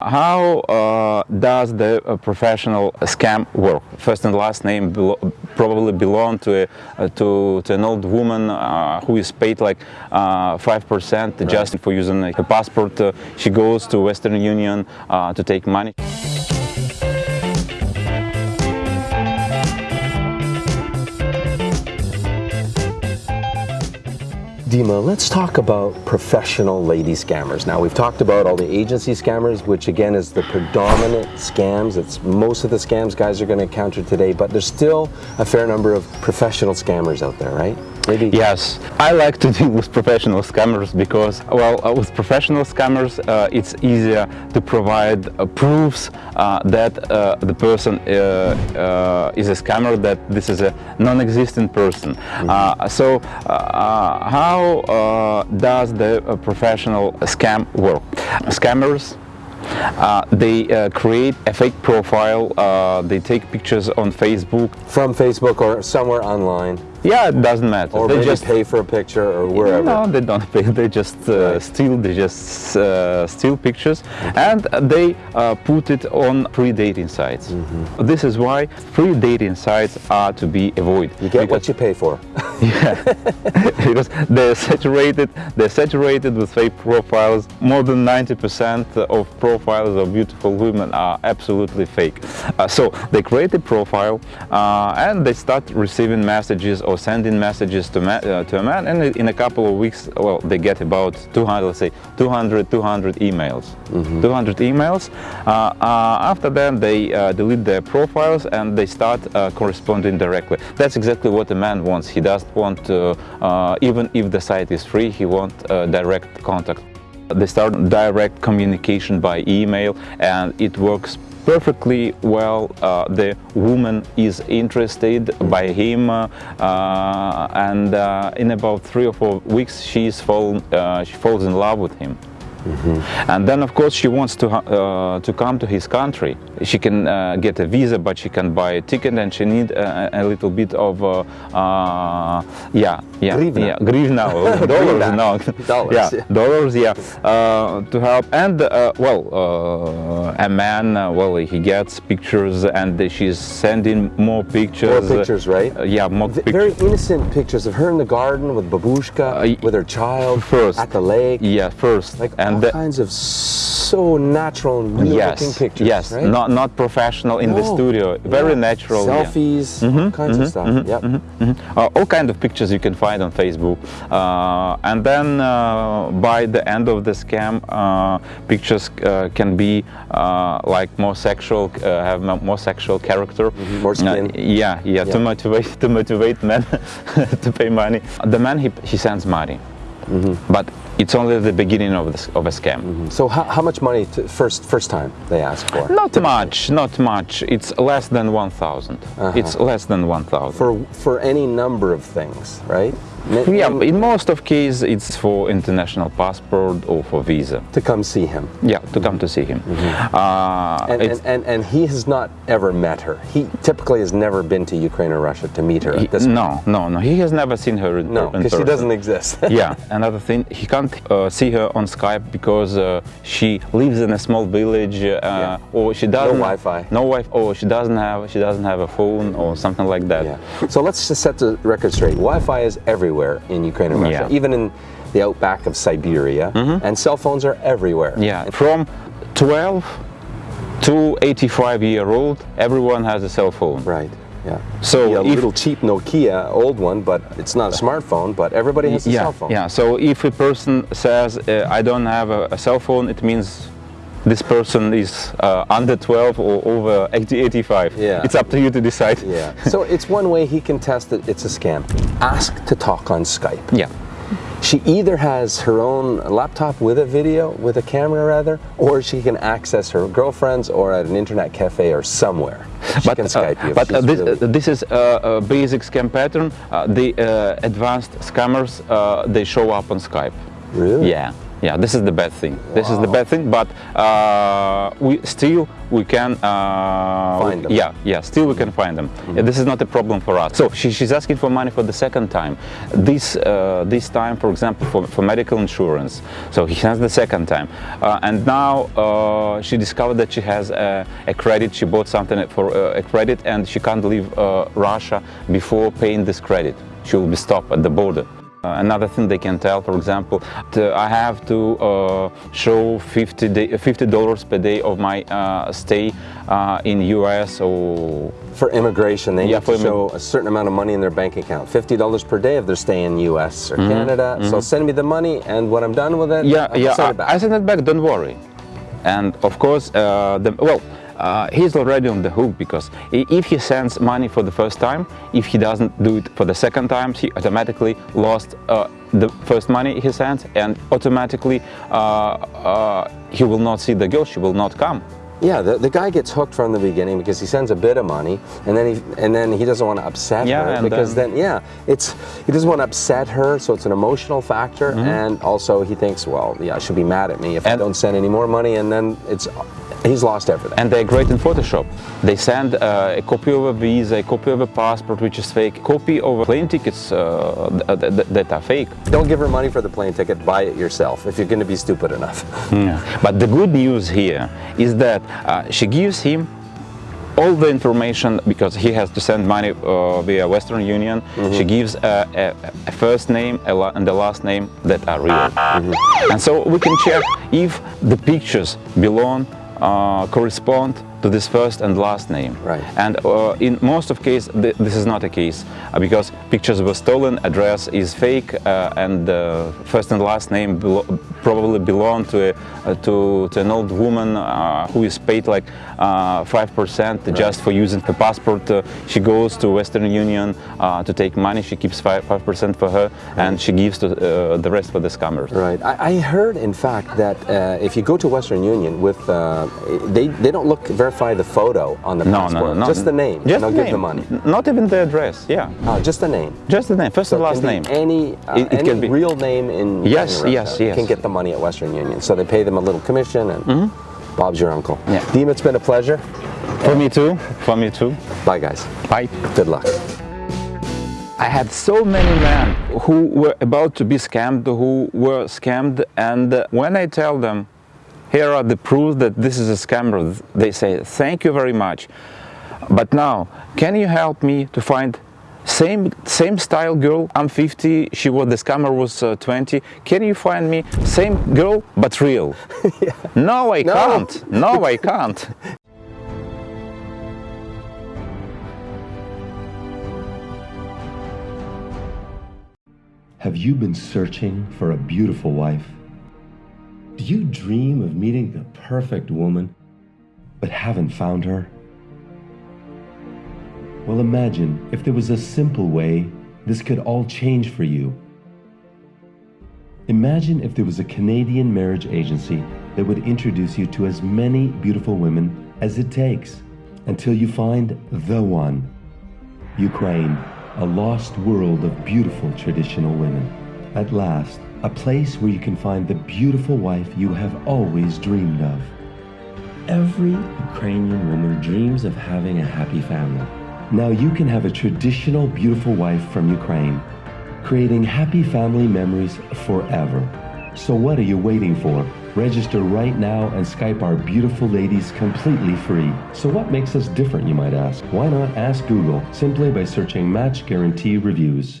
How uh, does the uh, professional scam work? First and last name probably belong to, a, uh, to, to, an old woman uh, who is paid like 5% uh, right. just for using her passport. Uh, she goes to Western Union to take money. Dima, let's talk about professional lady scammers. Now we've talked about all the agency scammers, which again is the predominant scams. It's most of the scams guys are going to encounter today, but there's still a fair number of professional scammers out there, right? Maybe. Yes, I like to deal with professional scammers because, well, uh, with professional scammers, uh, it's easier to provide uh, proofs uh, that uh, the person uh, is a scammer, that this is a non-existent person. Mm -hmm. so, how does the professional scam work? Scammers uh, they uh, create a fake profile, uh, they take pictures on Facebook. From Facebook or somewhere online. Yeah, it doesn't matter. Or they just pay for a picture or wherever. No, they don't pay. They just uh, right. steal. They just uh, steal pictures, okay. and they uh, put it on free dating sites. Mm -hmm. This is why free dating sites are to be avoided. You get what you pay for. yeah, because they're saturated. They're saturated with fake profiles. More than 90% of profiles of beautiful women are absolutely fake. Uh, so they create a profile uh, and they start receiving messages or sending messages to, uh, to a man and in a couple of weeks, well, they get about 200, let's say 200, 200 emails. Mm -hmm. 200 emails. Uh, uh, after that, they uh, delete their profiles and they start uh, corresponding directly. That's exactly what a man wants. He doesn't want, to, uh, even if the site is free, he wants direct contact. They start direct communication by email and it works perfectly well uh, the woman is interested by him uh, and uh, in about three or four weeks fall, uh, she falls in love with him Mm -hmm. And then, of course, she wants to uh, to come to his country. She can uh, get a visa, but she can buy a ticket, and she need a, a little bit of uh, uh yeah, yeah, grivna, yeah, grivna dollars, no, dollars, yeah, yeah, dollars, yeah, uh, to help. And uh, well, a man, well, he gets pictures, and she's sending more pictures. More pictures, right? yeah, more v pictures. Very innocent pictures of her in the garden with babushka, with her child, first at the lake. Yeah, first. Like and all the, kinds of so natural and yes, looking pictures. Yes, right? not not professional in no. the studio. Very yeah. natural. Selfies, yeah. mm -hmm, all kinds mm -hmm, of stuff. Mm -hmm, yep. Uh, all kind of pictures you can find on Facebook. Uh, and then uh, by the end of the scam, uh, pictures uh, can be uh, like more sexual, have more sexual character. Mm-hmm. More skin. yeah, yeah, to motivate to motivate men to pay money. The man he he sends money. But it's only the beginning of, this, of a scam. Mm -hmm. So how, how much money first first time they ask for? Not much, not much. It's less than 1,000. Uh -huh. It's less than 1,000. For, for any number of things, right? Yeah, in most of cases it's for international passport or for visa. To come see him. Yeah, to come to see him. Mm -hmm. uh, and, and, and, and, he has not ever met her. He typically has never been to Ukraine or Russia to meet her he, No, no, no. He has never seen her in, no, because she doesn't exist. yeah, another thing, he can't uh, see her on Skype because uh, she lives in a small village uh, yeah. or she doesn't... No Wi-Fi. No Wi-Fi, or she doesn't have, she doesn't have a phone or something like that. Yeah. So let's just set the record straight. Wi-Fi is everywhere everywhere in Ukraine and Russia, yeah. even in the outback of Siberia, mm -hmm. and cell phones are everywhere. Yeah, from 12 to 85 year old, everyone has a cell phone. Right. Yeah. So a little cheap Nokia, old one, but it's not a smartphone, but everybody has a yeah, cell phone. Yeah. So if a person says, uh, I don't have a, a, cell phone, it means this person is uh, under 12 or over 80, 85. Yeah. It's up to you to decide. Yeah. so it's one way he can test that it's a scam. Ask to talk on Skype. Yeah. She either has her own laptop with a video, with a camera rather, or she can access her girlfriends or at an internet cafe or somewhere. She but, can Skype uh, But uh, this, really... uh, this is a basic scam pattern. Uh, the uh, advanced scammers, uh, they show up on Skype. Really? Yeah. Yeah, this is the bad thing. This is the bad thing, but uh, we still we can uh, Find them. Yeah, yeah, still we can find them. Yeah, This is not a problem for us. So she, she's asking for money for the second time. This uh, this time, for example, for, for medical insurance. So he has the second time, uh, and now uh, she discovered that she has a, a credit. She bought something for uh, a credit, and she can't leave uh, Russia before paying this credit. She will be stopped at the border. Uh, another thing they can tell, for example, I have to uh, show 50 day, $50 per day of my uh, stay uh, in US or For immigration, they Yeah, need to show a certain amount of money in their bank account. $50 per day if they're staying in US or Canada. So send me the money and when I'm done with it, Mm-hmm. yeah, I'll yeah. send it back. I, I send it back. Don't worry. And of course, uh, the, well, uh, he's already on the hook because if he sends money for the first time, if he doesn't do it for the second time, he automatically lost uh, the first money he sent, and automatically uh, uh, he will not see the girl. She will not come. Yeah, the, the guy gets hooked from the beginning because he sends a bit of money, and then he and then he doesn't want to upset Yeah, her because then- then, yeah, it's he doesn't want to upset her, so it's an emotional factor, and also he thinks, well, yeah, she'll be mad at me if I Mm-hmm. Don't send any more money, and then it's he's lost everything. And they're great in Photoshop. They send uh, a copy of a visa, a copy of a passport, which is fake, copy of plane tickets uh, th- th- th- that are fake. don't give her money for the plane ticket. Buy it yourself if you're going to be stupid enough. But the good news here is that uh, she gives him all the information because he has to send money uh, via Western Union. She gives a, a, a first name a and the last name that are real. And so we can check if the pictures belong, uh, Uh, correspond to this first and last name. Right. And uh, in most of case, th- this is not a case uh, because pictures were stolen, address is fake, uh, and the first and last name belo- probably belong to a, uh, to, to an old woman uh, who is paid like uh, five percent just for using her passport. Uh, she goes to Western Union uh, to take money. She keeps five five percent for her, and she gives to, uh, the rest for the scammers. Right. I, I heard, in fact, that uh, if you go to Western Union with, uh, they they don't look verify the photo on the No, no, passport, no, no. just the name, Just the give name. the money. Not even the address. Yeah. Uh, just the name. Just the name, first So and last name. Any uh, It- it any can be- real name in Yes, in yes, yes. can get the money at Western Union. So they pay them a little commission, and Bob's your uncle. Yeah. Deem, it's been a pleasure. For me too. For me too. Bye, guys. Bye. Good luck. I had so many men who were about to be scammed, who were scammed, and when I tell them, here are the proofs that this is a scammer, they say, thank you very much. But now, can you help me to find same same style girl? I'm 50. She was the scammer was uh, 20. Can you find me same girl but real? No, I No. can't. No, I can't. Have you been searching for a beautiful wife? Do you dream of meeting the perfect woman, but haven't found her? Well, imagine if there was a simple way this could all change for you. Imagine if there was a Canadian marriage agency that would introduce you to as many beautiful women as it takes until you find the one. Ukraine, a lost world of beautiful traditional women. At last, a place where you can find the beautiful wife you have always dreamed of. Every Ukrainian woman dreams of having a happy family. Now you can have a traditional beautiful wife from Ukraine, creating happy family memories forever. So what are you waiting for? Register right now and Skype our beautiful ladies completely free. So what makes us different, you might ask? Why not ask Google simply by searching Match Guarantee Reviews?